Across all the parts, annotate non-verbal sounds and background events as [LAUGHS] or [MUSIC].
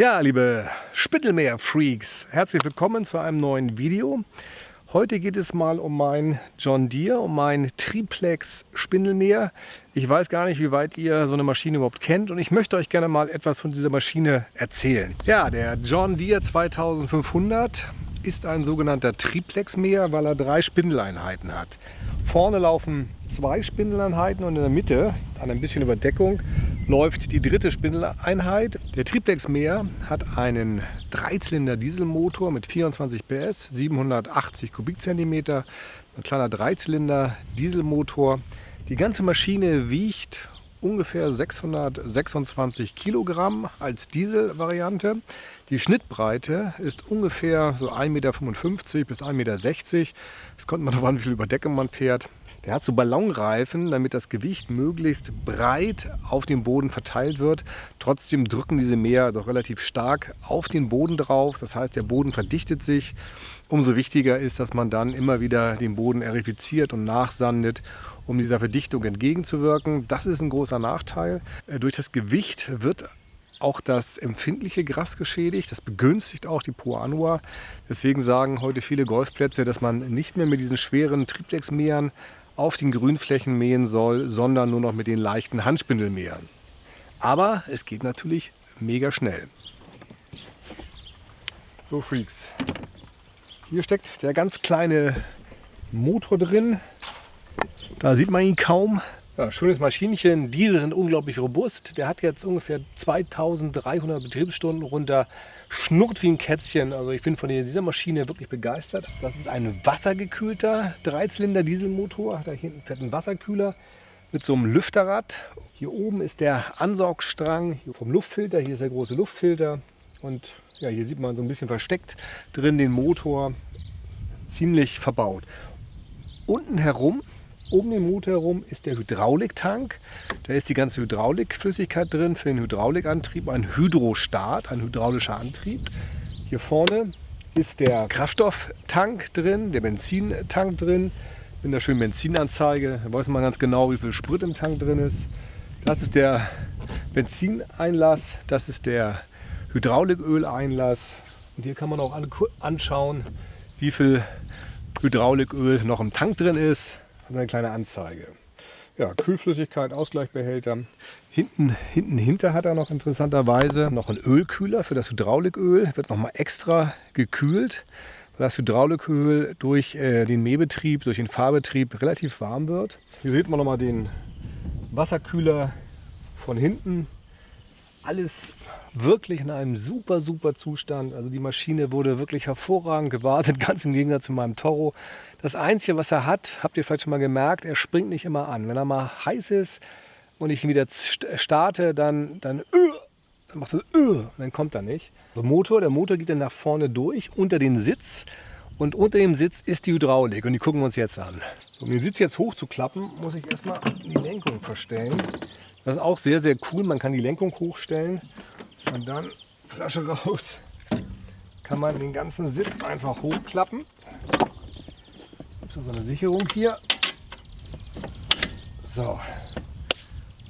Ja, liebe Spittelmeer-Freaks, herzlich willkommen zu einem neuen Video. Heute geht es mal um mein John Deere, um mein Triplex Spindelmeer. Ich weiß gar nicht, wie weit ihr so eine Maschine überhaupt kennt und ich möchte euch gerne mal etwas von dieser Maschine erzählen. Ja, der John Deere 2500 ist ein sogenannter Triplex-Mäher, weil er drei Spindeleinheiten hat. Vorne laufen zwei Spindeleinheiten und in der Mitte, an ein bisschen Überdeckung, läuft die dritte Spindeleinheit. Der Triplex-Mäher hat einen Dreizylinder Dieselmotor mit 24 PS, 780 Kubikzentimeter, ein kleiner Dreizylinder Dieselmotor. Die ganze Maschine wiegt ungefähr 626 Kilogramm als Dieselvariante. Die Schnittbreite ist ungefähr so 1,55 Meter bis 1,60 Meter. Es kommt man darauf an, wie viel Überdeckung man fährt. Der hat so Ballonreifen, damit das Gewicht möglichst breit auf dem Boden verteilt wird. Trotzdem drücken diese Mäher doch relativ stark auf den Boden drauf. Das heißt, der Boden verdichtet sich. Umso wichtiger ist, dass man dann immer wieder den Boden erifiziert und nachsandet, um dieser Verdichtung entgegenzuwirken. Das ist ein großer Nachteil. Äh, durch das Gewicht wird auch das empfindliche Gras geschädigt. Das begünstigt auch die Poanua. Deswegen sagen heute viele Golfplätze, dass man nicht mehr mit diesen schweren Triplex-Mähern auf den Grünflächen mähen soll, sondern nur noch mit den leichten Handspindelmähern. Aber es geht natürlich mega schnell. So Freaks. Hier steckt der ganz kleine Motor drin. Da sieht man ihn kaum. Ja, schönes Maschinchen. Diesel sind unglaublich robust. Der hat jetzt ungefähr 2300 Betriebsstunden runter. Schnurrt wie ein Kätzchen. Also ich bin von dieser Maschine wirklich begeistert. Das ist ein wassergekühlter Dreizylinder Dieselmotor. Da hinten fährt ein Wasserkühler mit so einem Lüfterrad. Hier oben ist der Ansaugstrang vom Luftfilter. Hier ist der große Luftfilter. Und ja, hier sieht man so ein bisschen versteckt drin den Motor. Ziemlich verbaut. Unten herum um den Motor herum ist der Hydrauliktank. Da ist die ganze Hydraulikflüssigkeit drin für den Hydraulikantrieb. Ein Hydrostart, ein hydraulischer Antrieb. Hier vorne ist der Kraftstofftank drin, der Benzintank drin. Mit einer schönen Benzinanzeige. Da weiß man ganz genau, wie viel Sprit im Tank drin ist. Das ist der Benzineinlass. Das ist der Hydrauliköleinlass. Und hier kann man auch anschauen, wie viel Hydrauliköl noch im Tank drin ist und eine kleine Anzeige. Ja, Kühlflüssigkeit, Ausgleichbehälter. Hinten, hinten hinter hat er noch interessanterweise noch einen Ölkühler für das Hydrauliköl. Wird nochmal extra gekühlt, weil das Hydrauliköl durch äh, den Mähbetrieb, durch den Fahrbetrieb relativ warm wird. Hier sieht man nochmal den Wasserkühler von hinten. Alles wirklich in einem super, super Zustand. Also die Maschine wurde wirklich hervorragend gewartet, [LAUGHS] ganz im Gegensatz zu meinem Toro. Das Einzige, was er hat, habt ihr vielleicht schon mal gemerkt, er springt nicht immer an. Wenn er mal heiß ist und ich ihn wieder starte, dann, dann, uh, dann macht er und dann kommt er nicht. Der Motor, der Motor geht dann nach vorne durch, unter den Sitz. Und unter dem Sitz ist die Hydraulik und die gucken wir uns jetzt an. Um den Sitz jetzt hochzuklappen, muss ich erstmal die Lenkung verstellen. Das ist auch sehr, sehr cool. Man kann die Lenkung hochstellen und dann Flasche raus. Kann man den ganzen Sitz einfach hochklappen. So eine Sicherung hier. So.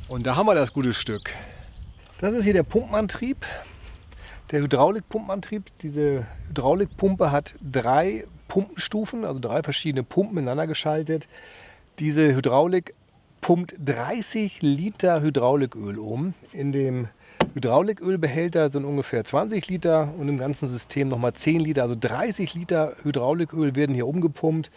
Und da haben wir das gute Stück. Das ist hier der Pumpenantrieb. Der Hydraulikpumpenantrieb. Diese Hydraulikpumpe hat drei Pumpenstufen, also drei verschiedene Pumpen ineinander geschaltet. Diese Hydraulik pumpt 30 Liter Hydrauliköl um. In dem Hydraulikölbehälter sind ungefähr 20 Liter und im ganzen System nochmal 10 Liter. Also 30 Liter Hydrauliköl werden hier umgepumpt.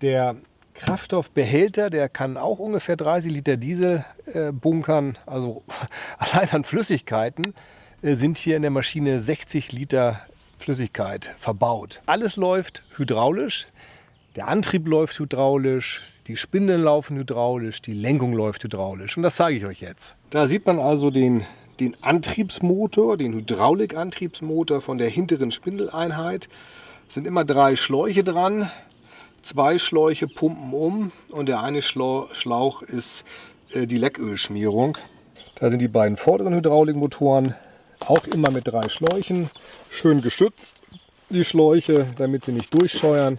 Der Kraftstoffbehälter, der kann auch ungefähr 30 Liter Diesel äh, bunkern. Also [LAUGHS] allein an Flüssigkeiten äh, sind hier in der Maschine 60 Liter Flüssigkeit verbaut. Alles läuft hydraulisch. Der Antrieb läuft hydraulisch, die Spindeln laufen hydraulisch, die Lenkung läuft hydraulisch. Und das zeige ich euch jetzt. Da sieht man also den, den Antriebsmotor, den Hydraulikantriebsmotor von der hinteren Spindeleinheit. Es sind immer drei Schläuche dran. Zwei Schläuche pumpen um und der eine Schlauch ist äh, die Leckölschmierung. Da sind die beiden vorderen Hydraulikmotoren auch immer mit drei Schläuchen. Schön geschützt, die Schläuche, damit sie nicht durchscheuern.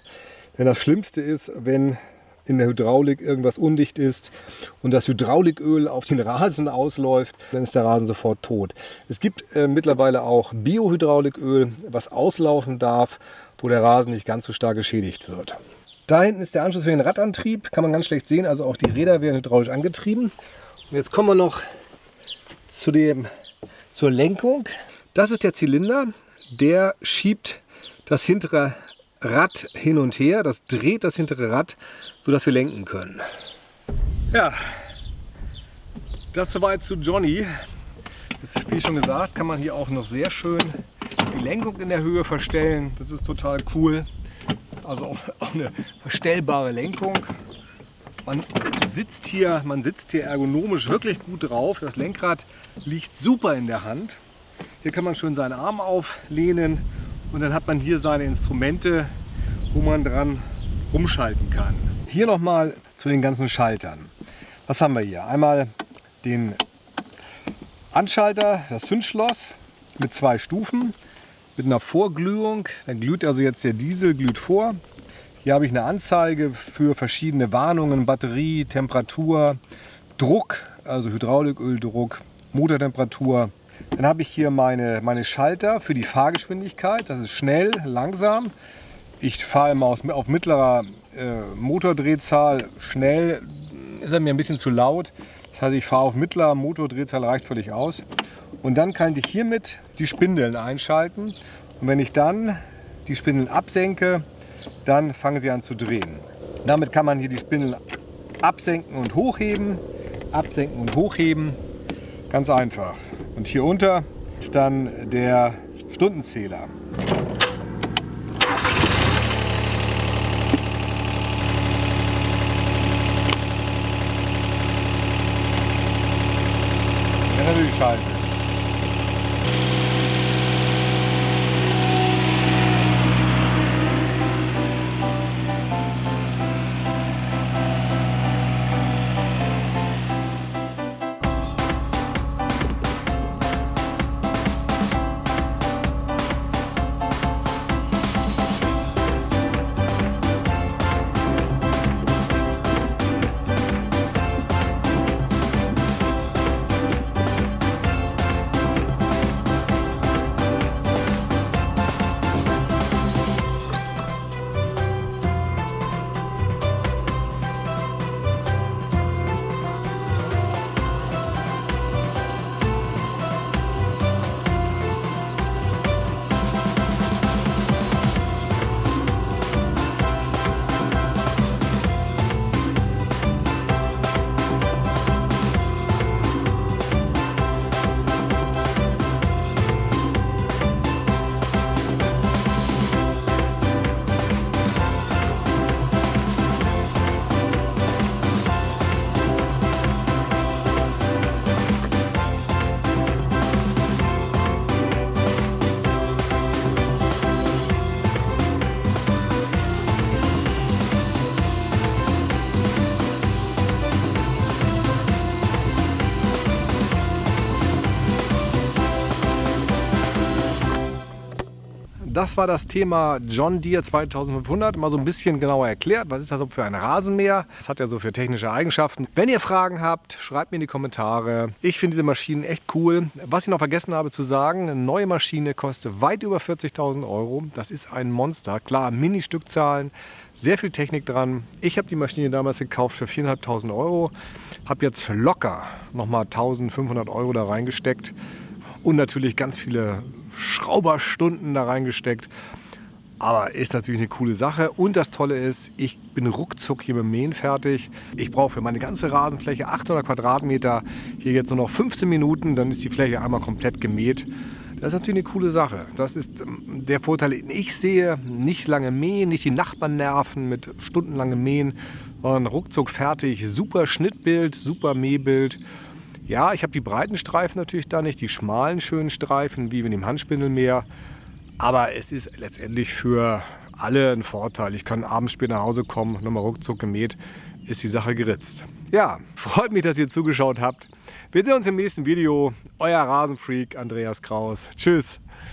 Denn das Schlimmste ist, wenn in der Hydraulik irgendwas undicht ist und das Hydrauliköl auf den Rasen ausläuft, dann ist der Rasen sofort tot. Es gibt äh, mittlerweile auch Biohydrauliköl, was auslaufen darf, wo der Rasen nicht ganz so stark geschädigt wird. Da hinten ist der Anschluss für den Radantrieb, kann man ganz schlecht sehen, also auch die Räder werden hydraulisch angetrieben. Und jetzt kommen wir noch zu dem, zur Lenkung. Das ist der Zylinder, der schiebt das hintere Rad hin und her, das dreht das hintere Rad, sodass wir lenken können. Ja, das soweit zu Johnny. Das, wie schon gesagt, kann man hier auch noch sehr schön die Lenkung in der Höhe verstellen. Das ist total cool. Also auch, [LAUGHS] auch eine verstellbare Lenkung. Man sitzt, hier, man sitzt hier ergonomisch wirklich gut drauf. Das Lenkrad liegt super in der Hand. Hier kann man schön seinen Arm auflehnen und dann hat man hier seine Instrumente, wo man dran rumschalten kann. Hier nochmal zu den ganzen Schaltern. Was haben wir hier? Einmal den Anschalter, das Zündschloss mit zwei Stufen, mit einer Vorglühung. Dann glüht also jetzt der Diesel, glüht vor. Hier habe ich eine Anzeige für verschiedene Warnungen, Batterie, Temperatur, Druck, also Hydrauliköldruck, Motortemperatur, dann habe ich hier meine, meine Schalter für die Fahrgeschwindigkeit. Das ist schnell, langsam. Ich fahre immer auf mittlerer äh, Motordrehzahl schnell. Ist er mir ein bisschen zu laut. Das heißt, ich fahre auf mittlerer Motordrehzahl, reicht völlig aus. Und dann kann ich hiermit die Spindeln einschalten. Und wenn ich dann die Spindeln absenke, dann fangen sie an zu drehen. Damit kann man hier die Spindeln absenken und hochheben, absenken und hochheben. Ganz einfach. Und hier unter ist dann der Stundenzähler. Das das war das Thema John Deere 2500. Mal so ein bisschen genauer erklärt, was ist das für ein Rasenmäher? Was hat er so für technische Eigenschaften? Wenn ihr Fragen habt, schreibt mir in die Kommentare. Ich finde diese Maschinen echt cool. Was ich noch vergessen habe zu sagen, eine neue Maschine kostet weit über 40.000 Euro. Das ist ein Monster. Klar, Mini-Stückzahlen, sehr viel Technik dran. Ich habe die Maschine damals gekauft für 4.500 Euro. Habe jetzt locker nochmal 1.500 Euro da reingesteckt und natürlich ganz viele Schrauberstunden da reingesteckt. Aber ist natürlich eine coole Sache. Und das Tolle ist, ich bin ruckzuck hier mit dem Mähen fertig. Ich brauche für meine ganze Rasenfläche 800 Quadratmeter hier jetzt nur noch 15 Minuten. Dann ist die Fläche einmal komplett gemäht. Das ist natürlich eine coole Sache. Das ist ähm, der Vorteil, den ich sehe. Nicht lange mähen, nicht die Nachbarn nerven mit stundenlangem Mähen, sondern ruckzuck fertig. Super Schnittbild, super Mähbild. Ja, ich habe die breiten Streifen natürlich da nicht, die schmalen schönen Streifen, wie mit dem Handspindelmäher. Aber es ist letztendlich für alle ein Vorteil. Ich kann abends spät nach Hause kommen, nochmal ruckzuck gemäht, ist die Sache geritzt. Ja, [LAUGHS] freut mich, dass ihr zugeschaut habt. Wir sehen uns im nächsten Video. Euer Rasenfreak Andreas Kraus. Tschüss.